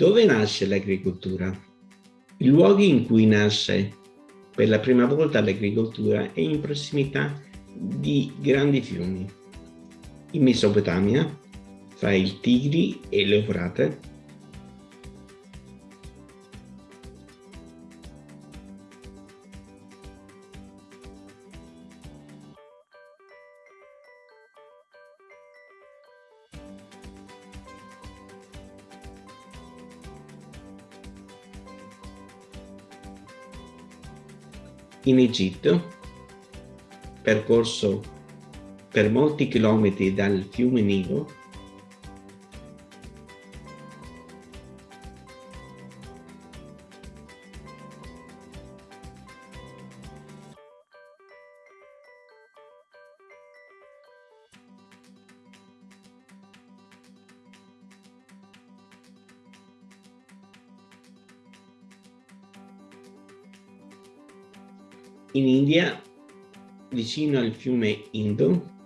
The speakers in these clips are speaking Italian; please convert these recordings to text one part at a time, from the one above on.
Dove nasce l'agricoltura? I luoghi in cui nasce per la prima volta l'agricoltura è in prossimità di grandi fiumi. In Mesopotamia, fra il Tigri e l'Eufrate, in Egitto, percorso per molti chilometri dal fiume Nilo, in India, vicino al fiume Indo,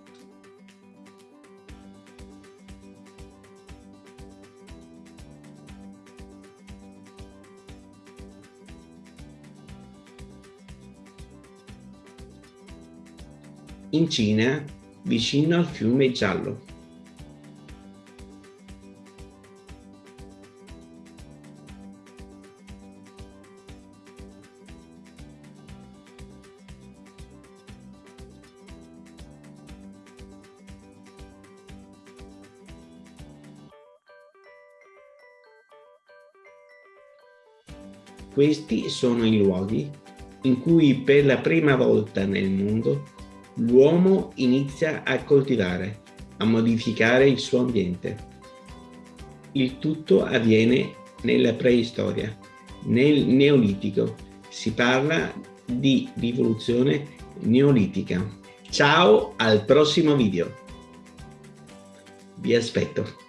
in Cina, vicino al fiume Giallo. Questi sono i luoghi in cui per la prima volta nel mondo l'uomo inizia a coltivare, a modificare il suo ambiente. Il tutto avviene nella preistoria. Nel Neolitico si parla di rivoluzione neolitica. Ciao al prossimo video. Vi aspetto.